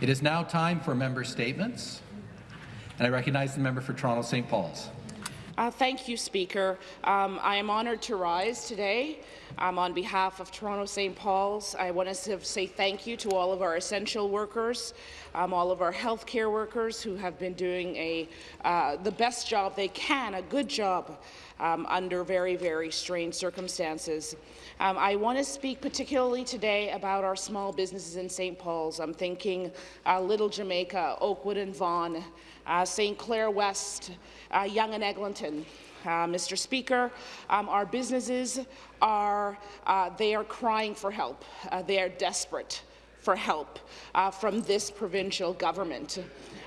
It is now time for member statements, and I recognize the member for Toronto St. Paul's. Uh, thank you, Speaker. Um, I am honoured to rise today. Um, on behalf of Toronto St. Paul's, I want to say thank you to all of our essential workers, um, all of our healthcare workers who have been doing a, uh, the best job they can, a good job um, under very, very strange circumstances. Um, I want to speak particularly today about our small businesses in St. Paul's. I'm thinking uh, Little Jamaica, Oakwood and Vaughan, uh, St. Clair West, uh, Yonge and Eglinton. Uh, Mr. Speaker, um, our businesses are uh, they are crying for help. Uh, they are desperate for help uh, from this provincial government.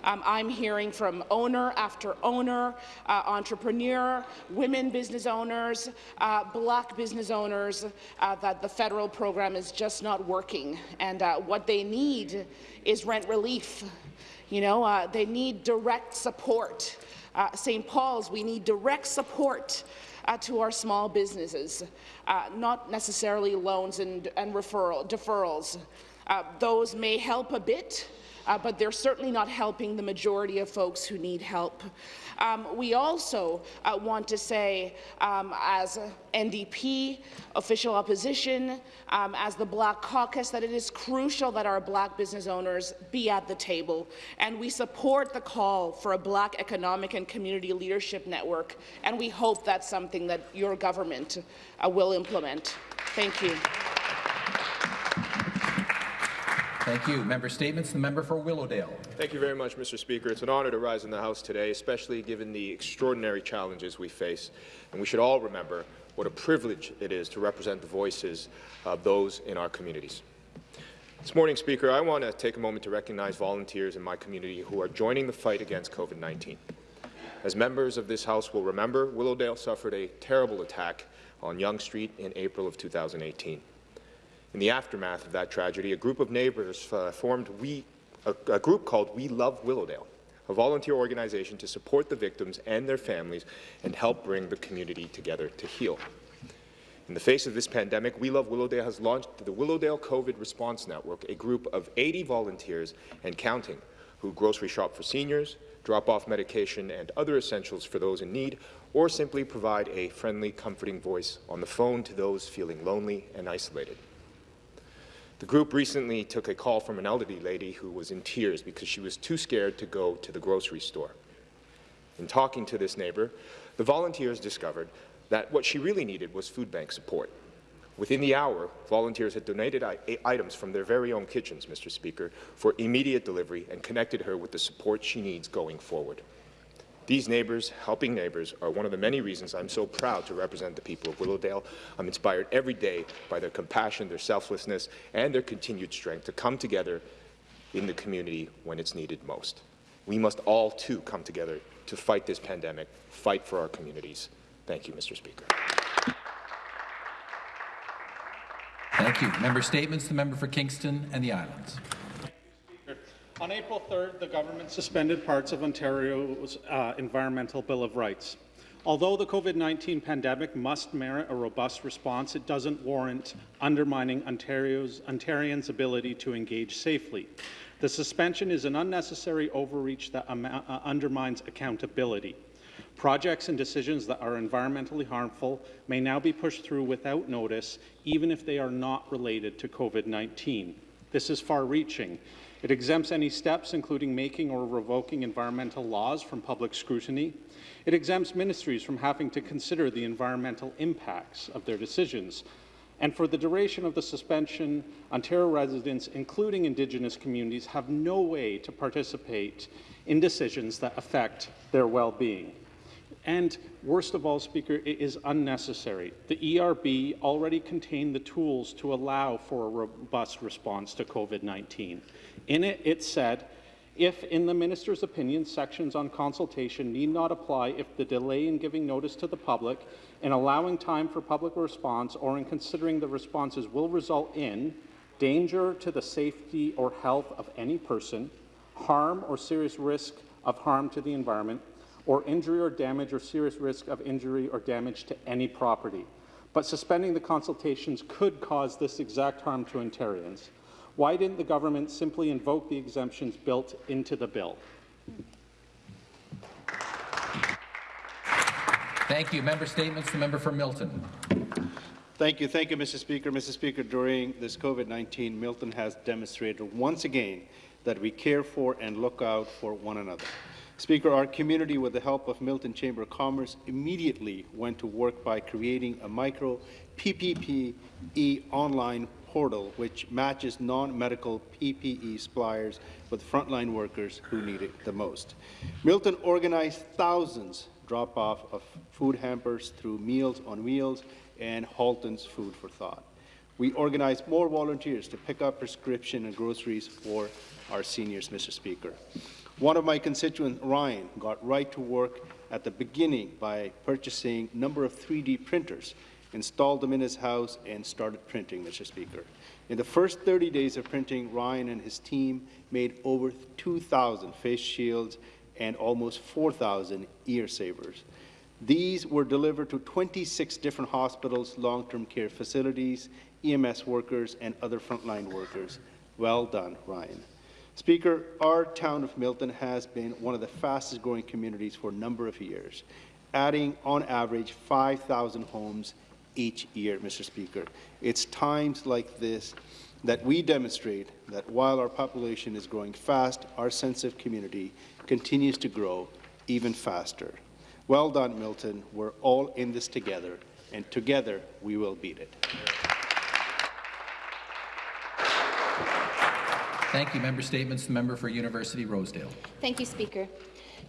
Um, I'm hearing from owner after owner, uh, entrepreneur, women business owners, uh, black business owners, uh, that the federal program is just not working. And uh, what they need is rent relief. You know, uh, they need direct support. Uh, St. Paul's, we need direct support uh, to our small businesses, uh, not necessarily loans and, and referral, deferrals. Uh, those may help a bit, uh, but they're certainly not helping the majority of folks who need help. Um, we also uh, want to say, um, as NDP, official opposition, um, as the Black Caucus, that it is crucial that our black business owners be at the table, and we support the call for a black economic and community leadership network, and we hope that's something that your government uh, will implement. Thank you. Thank you. Member statements. The member for Willowdale. Thank you very much, Mr. Speaker. It's an honour to rise in the House today, especially given the extraordinary challenges we face. And we should all remember what a privilege it is to represent the voices of those in our communities. This morning, Speaker, I want to take a moment to recognize volunteers in my community who are joining the fight against COVID-19. As members of this House will remember, Willowdale suffered a terrible attack on Yonge Street in April of 2018. In the aftermath of that tragedy, a group of neighbours uh, formed we, a, a group called We Love Willowdale, a volunteer organization to support the victims and their families and help bring the community together to heal. In the face of this pandemic, We Love Willowdale has launched the Willowdale COVID Response Network, a group of 80 volunteers and counting who grocery shop for seniors, drop off medication and other essentials for those in need, or simply provide a friendly, comforting voice on the phone to those feeling lonely and isolated. The group recently took a call from an elderly lady who was in tears because she was too scared to go to the grocery store. In talking to this neighbour, the volunteers discovered that what she really needed was food bank support. Within the hour, volunteers had donated items from their very own kitchens, Mr. Speaker, for immediate delivery and connected her with the support she needs going forward. These neighbours, helping neighbours, are one of the many reasons I'm so proud to represent the people of Willowdale. I'm inspired every day by their compassion, their selflessness, and their continued strength to come together in the community when it's needed most. We must all, too, come together to fight this pandemic, fight for our communities. Thank you, Mr. Speaker. Thank you. Member statements. The member for Kingston and the Islands. On April 3rd, the government suspended parts of Ontario's uh, Environmental Bill of Rights. Although the COVID-19 pandemic must merit a robust response, it doesn't warrant undermining Ontario's, Ontarians' ability to engage safely. The suspension is an unnecessary overreach that uh, undermines accountability. Projects and decisions that are environmentally harmful may now be pushed through without notice, even if they are not related to COVID-19. This is far-reaching. It exempts any steps, including making or revoking environmental laws, from public scrutiny. It exempts ministries from having to consider the environmental impacts of their decisions. And for the duration of the suspension, Ontario residents, including Indigenous communities, have no way to participate in decisions that affect their well-being. And worst of all, Speaker, it is unnecessary. The ERB already contained the tools to allow for a robust response to COVID-19. In it, it said, if, in the minister's opinion, sections on consultation need not apply if the delay in giving notice to the public, in allowing time for public response, or in considering the responses will result in danger to the safety or health of any person, harm or serious risk of harm to the environment, or injury or damage or serious risk of injury or damage to any property. But suspending the consultations could cause this exact harm to Ontarians. Why didn't the government simply invoke the exemptions built into the bill? Thank you. Member statements. The member for Milton. Thank you. Thank you, Mr. Speaker. Mr. Speaker, during this COVID-19, Milton has demonstrated once again that we care for and look out for one another. Speaker, our community, with the help of Milton Chamber of Commerce, immediately went to work by creating a micro PPPE online portal which matches non-medical PPE suppliers with frontline workers who need it the most. Milton organized thousands drop-off of food hampers through Meals on Wheels and Halton's Food for Thought. We organized more volunteers to pick up prescription and groceries for our seniors, Mr. Speaker. One of my constituents, Ryan, got right to work at the beginning by purchasing a number of 3D printers, installed them in his house, and started printing, Mr. Speaker. In the first 30 days of printing, Ryan and his team made over 2,000 face shields and almost 4,000 ear savers. These were delivered to 26 different hospitals, long-term care facilities, EMS workers, and other frontline workers. Well done, Ryan. Speaker, our town of Milton has been one of the fastest growing communities for a number of years, adding on average 5,000 homes each year, Mr. Speaker. It's times like this that we demonstrate that while our population is growing fast, our sense of community continues to grow even faster. Well done, Milton. We're all in this together, and together we will beat it. Thank you. Member statements. The member for University Rosedale. Thank you, Speaker.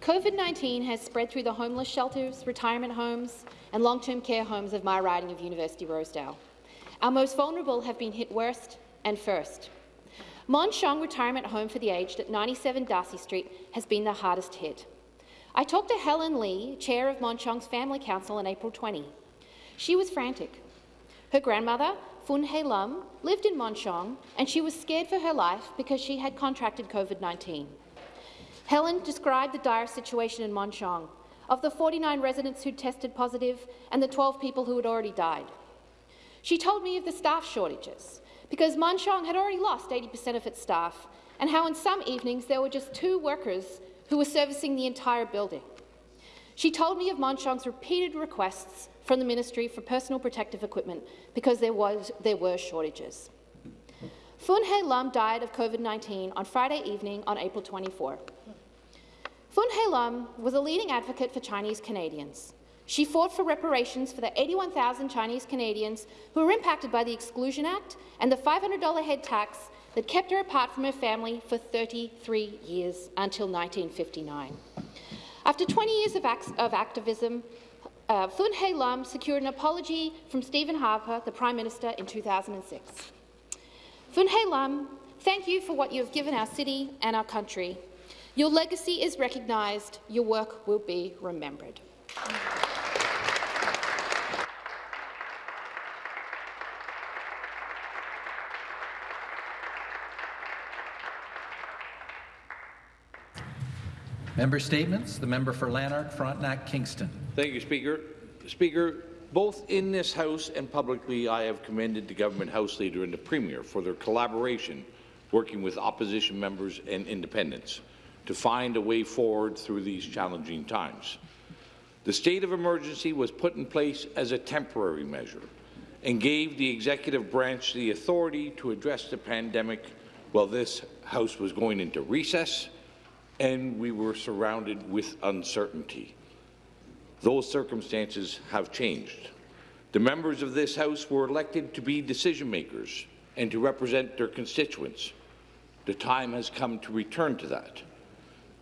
COVID-19 has spread through the homeless shelters, retirement homes and long-term care homes of my riding of University Rosedale. Our most vulnerable have been hit worst and first. Mon Sheong Retirement Home for the Aged at 97 Darcy Street has been the hardest hit. I talked to Helen Lee, chair of Mon Sheong's Family Council in April 20. She was frantic. Her grandmother, Fun Hei Lum, lived in Mon Sheong and she was scared for her life because she had contracted COVID-19. Helen described the dire situation in Mon Sheong, of the 49 residents who tested positive and the 12 people who had already died. She told me of the staff shortages, because Mon had already lost 80% of its staff, and how in some evenings there were just two workers who were servicing the entire building. She told me of Mon repeated requests from the Ministry for personal protective equipment because there, was, there were shortages. Fun Hei Lam died of COVID-19 on Friday evening on April 24. Fun Hei Lam was a leading advocate for Chinese Canadians. She fought for reparations for the 81,000 Chinese Canadians who were impacted by the Exclusion Act and the $500 head tax that kept her apart from her family for 33 years until 1959. After 20 years of, of activism, uh, Fun Hei Lam secured an apology from Stephen Harper, the Prime Minister, in 2006. Fun Hei Lam, thank you for what you have given our city and our country. Your legacy is recognised. Your work will be remembered. Member statements. The member for Lanark, Frontenac, Kingston. Thank you, Speaker. Speaker, both in this House and publicly, I have commended the Government House Leader and the Premier for their collaboration working with opposition members and independents to find a way forward through these challenging times. The state of emergency was put in place as a temporary measure and gave the executive branch the authority to address the pandemic while this House was going into recess and we were surrounded with uncertainty. Those circumstances have changed. The members of this House were elected to be decision makers and to represent their constituents. The time has come to return to that.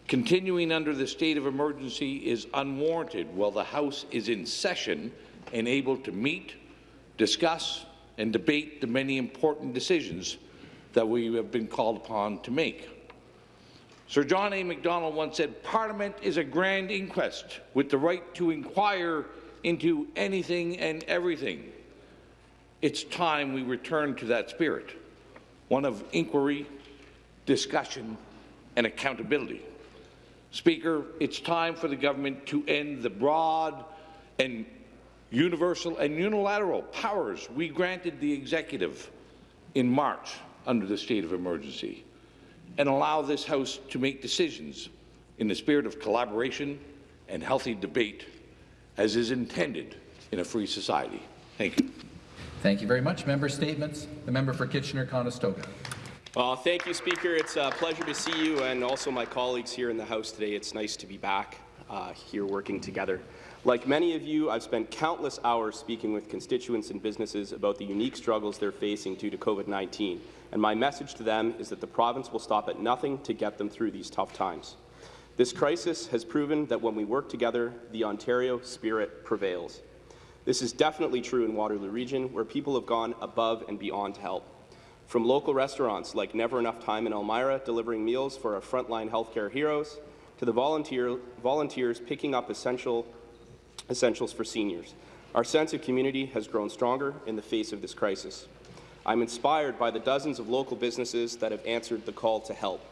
Continuing under the state of emergency is unwarranted while the House is in session and able to meet, discuss and debate the many important decisions that we have been called upon to make. Sir John A. Macdonald once said, Parliament is a grand inquest with the right to inquire into anything and everything. It's time we return to that spirit, one of inquiry, discussion, and accountability. Speaker, it's time for the government to end the broad and universal and unilateral powers we granted the executive in March under the state of emergency and allow this House to make decisions in the spirit of collaboration and healthy debate as is intended in a free society. Thank you. Thank you very much. Member statements. The member for Kitchener-Conestoga. Well, thank you, Speaker. It's a pleasure to see you and also my colleagues here in the House today. It's nice to be back uh, here working together. Like many of you, I've spent countless hours speaking with constituents and businesses about the unique struggles they're facing due to COVID-19, and my message to them is that the province will stop at nothing to get them through these tough times. This crisis has proven that when we work together, the Ontario spirit prevails. This is definitely true in Waterloo Region, where people have gone above and beyond to help. From local restaurants like Never Enough Time in Elmira delivering meals for our frontline healthcare heroes, to the volunteer, volunteers picking up essential, essentials for seniors. Our sense of community has grown stronger in the face of this crisis. I'm inspired by the dozens of local businesses that have answered the call to help.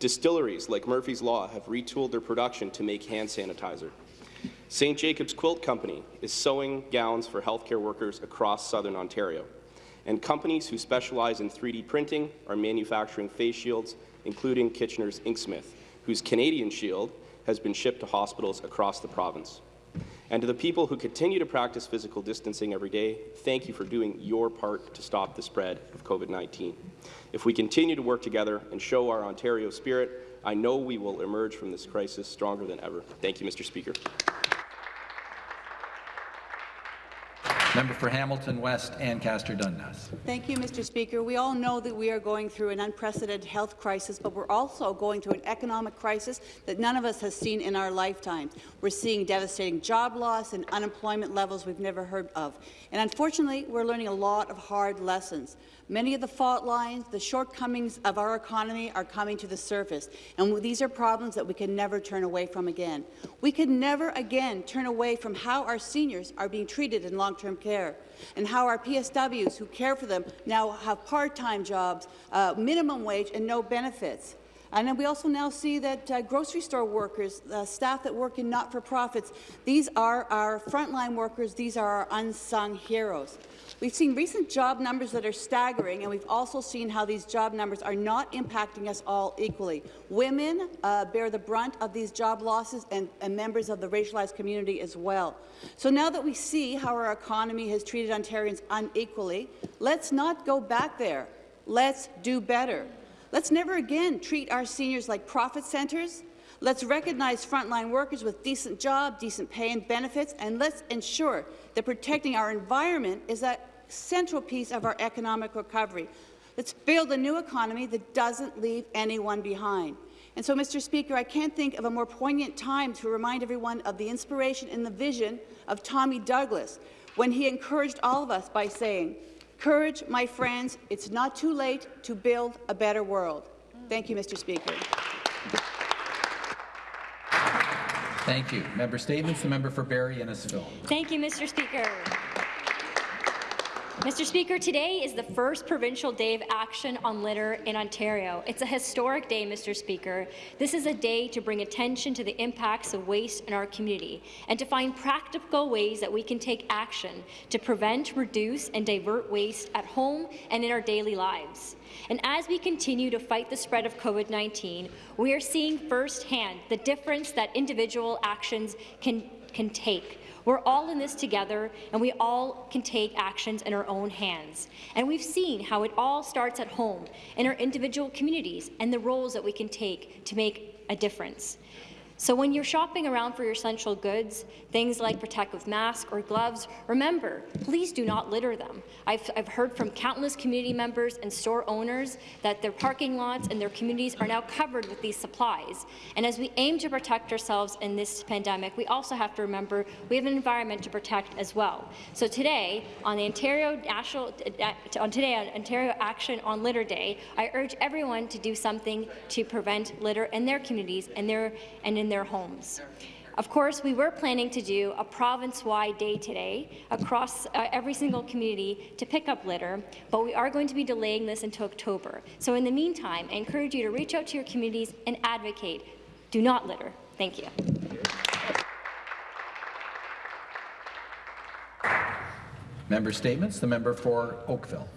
Distilleries like Murphy's Law have retooled their production to make hand sanitizer. St. Jacob's Quilt Company is sewing gowns for healthcare workers across southern Ontario. And companies who specialize in 3D printing are manufacturing face shields, including Kitchener's Inksmith, whose Canadian shield has been shipped to hospitals across the province. And to the people who continue to practice physical distancing every day, thank you for doing your part to stop the spread of COVID-19. If we continue to work together and show our Ontario spirit, I know we will emerge from this crisis stronger than ever. Thank you, Mr. Speaker. Member for Hamilton West, Ancaster Dundas. Thank you, Mr. Speaker. We all know that we are going through an unprecedented health crisis, but we're also going through an economic crisis that none of us has seen in our lifetimes. We're seeing devastating job loss and unemployment levels we've never heard of. And unfortunately, we're learning a lot of hard lessons. Many of the fault lines, the shortcomings of our economy are coming to the surface, and these are problems that we can never turn away from again. We can never again turn away from how our seniors are being treated in long-term care and how our PSWs who care for them now have part-time jobs, uh, minimum wage, and no benefits. And then we also now see that uh, grocery store workers, uh, staff that work in not-for-profits, these are our frontline workers, these are our unsung heroes. We've seen recent job numbers that are staggering, and we've also seen how these job numbers are not impacting us all equally. Women uh, bear the brunt of these job losses, and, and members of the racialized community as well. So now that we see how our economy has treated Ontarians unequally, let's not go back there. Let's do better. Let's never again treat our seniors like profit centres. Let's recognize frontline workers with decent job, decent pay and benefits, and let's ensure that protecting our environment is a central piece of our economic recovery. Let's build a new economy that doesn't leave anyone behind. And so, Mr. Speaker, I can't think of a more poignant time to remind everyone of the inspiration and the vision of Tommy Douglas when he encouraged all of us by saying, Courage, my friends, it's not too late to build a better world. Thank you, Mr. Speaker. Thank you. Member statements. The member for Barrie Innisfil. Thank you, Mr. Speaker. Mr. Speaker, today is the first provincial day of action on litter in Ontario. It's a historic day, Mr. Speaker. This is a day to bring attention to the impacts of waste in our community and to find practical ways that we can take action to prevent, reduce and divert waste at home and in our daily lives. And as we continue to fight the spread of COVID-19, we are seeing firsthand the difference that individual actions can, can take. We're all in this together, and we all can take actions in our own hands. And we've seen how it all starts at home, in our individual communities, and the roles that we can take to make a difference. So when you're shopping around for your essential goods, things like protective masks or gloves, remember, please do not litter them. I've, I've heard from countless community members and store owners that their parking lots and their communities are now covered with these supplies. And as we aim to protect ourselves in this pandemic, we also have to remember we have an environment to protect as well. So today, on the Ontario National, uh, on today on Ontario Action on Litter Day, I urge everyone to do something to prevent litter in their communities and their and in their homes. Of course, we were planning to do a province-wide day today across uh, every single community to pick up litter, but we are going to be delaying this until October. So in the meantime, I encourage you to reach out to your communities and advocate. Do not litter. Thank you. Member statements. The member for Oakville.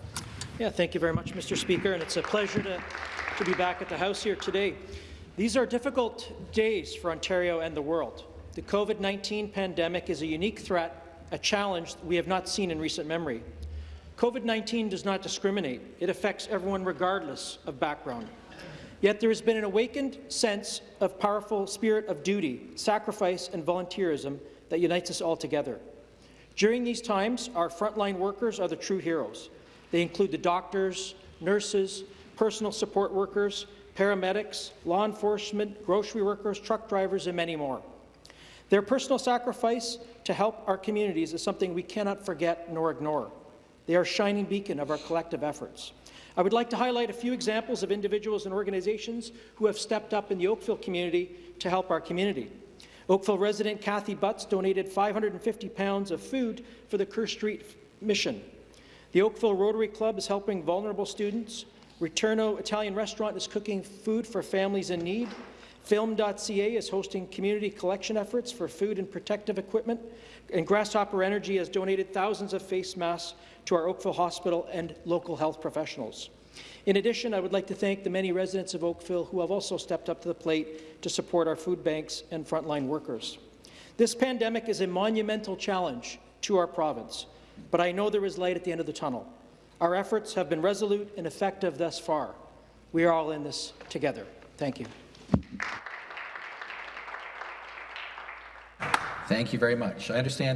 Yeah, thank you very much, Mr. Speaker, and it's a pleasure to, to be back at the House here today. These are difficult days for Ontario and the world. The COVID-19 pandemic is a unique threat, a challenge we have not seen in recent memory. COVID-19 does not discriminate. It affects everyone regardless of background. Yet there has been an awakened sense of powerful spirit of duty, sacrifice, and volunteerism that unites us all together. During these times, our frontline workers are the true heroes. They include the doctors, nurses, personal support workers, paramedics, law enforcement, grocery workers, truck drivers, and many more. Their personal sacrifice to help our communities is something we cannot forget nor ignore. They are a shining beacon of our collective efforts. I would like to highlight a few examples of individuals and organizations who have stepped up in the Oakville community to help our community. Oakville resident Kathy Butts donated 550 pounds of food for the Kerr Street mission. The Oakville Rotary Club is helping vulnerable students. Returno Italian Restaurant is cooking food for families in need. Film.ca is hosting community collection efforts for food and protective equipment. And Grasshopper Energy has donated thousands of face masks to our Oakville Hospital and local health professionals. In addition, I would like to thank the many residents of Oakville who have also stepped up to the plate to support our food banks and frontline workers. This pandemic is a monumental challenge to our province, but I know there is light at the end of the tunnel. Our efforts have been resolute and effective thus far. We are all in this together. Thank you. Thank you very much. I understand